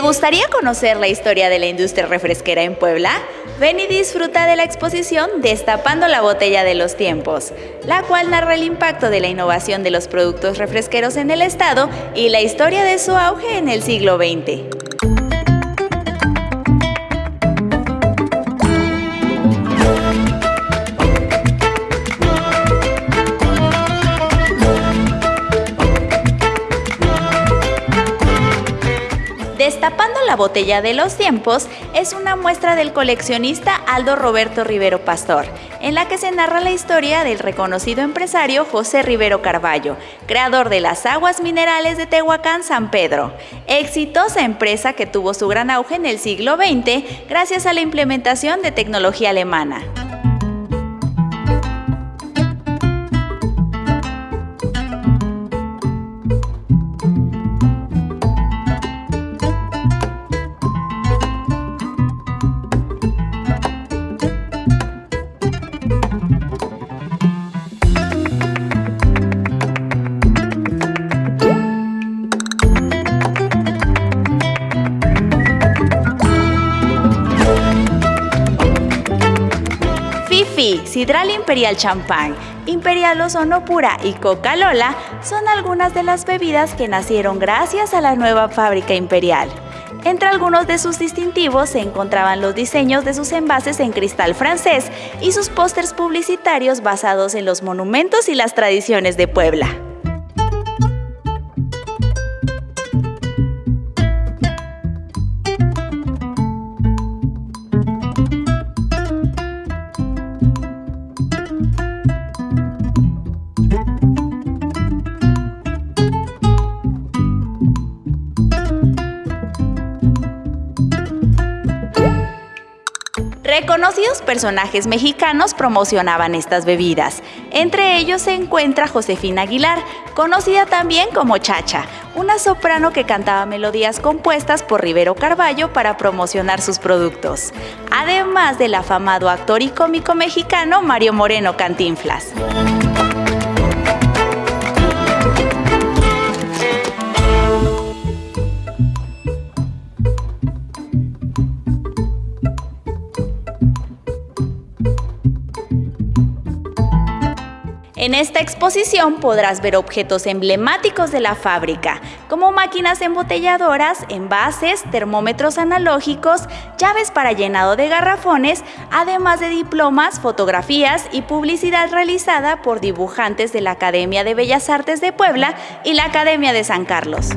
gustaría conocer la historia de la industria refresquera en Puebla? Ven y disfruta de la exposición Destapando la botella de los tiempos, la cual narra el impacto de la innovación de los productos refresqueros en el estado y la historia de su auge en el siglo XX. Destapando la botella de los tiempos es una muestra del coleccionista Aldo Roberto Rivero Pastor, en la que se narra la historia del reconocido empresario José Rivero Carballo, creador de las aguas minerales de Tehuacán San Pedro, exitosa empresa que tuvo su gran auge en el siglo XX gracias a la implementación de tecnología alemana. Sidral Imperial Champán, Imperial Ozono Pura y Coca-Lola son algunas de las bebidas que nacieron gracias a la nueva fábrica imperial. Entre algunos de sus distintivos se encontraban los diseños de sus envases en cristal francés y sus pósters publicitarios basados en los monumentos y las tradiciones de Puebla. Reconocidos personajes mexicanos promocionaban estas bebidas. Entre ellos se encuentra Josefina Aguilar, conocida también como Chacha, una soprano que cantaba melodías compuestas por Rivero Carballo para promocionar sus productos. Además del afamado actor y cómico mexicano Mario Moreno Cantinflas. En esta exposición podrás ver objetos emblemáticos de la fábrica, como máquinas embotelladoras, envases, termómetros analógicos, llaves para llenado de garrafones, además de diplomas, fotografías y publicidad realizada por dibujantes de la Academia de Bellas Artes de Puebla y la Academia de San Carlos.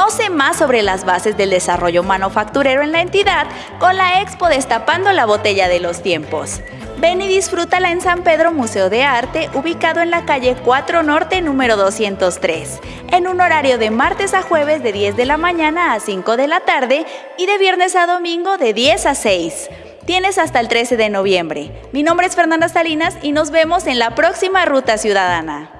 Conoce más sobre las bases del desarrollo manufacturero en la entidad con la Expo Destapando la Botella de los Tiempos. Ven y disfrútala en San Pedro Museo de Arte, ubicado en la calle 4 Norte número 203, en un horario de martes a jueves de 10 de la mañana a 5 de la tarde y de viernes a domingo de 10 a 6. Tienes hasta el 13 de noviembre. Mi nombre es Fernanda Salinas y nos vemos en la próxima Ruta Ciudadana.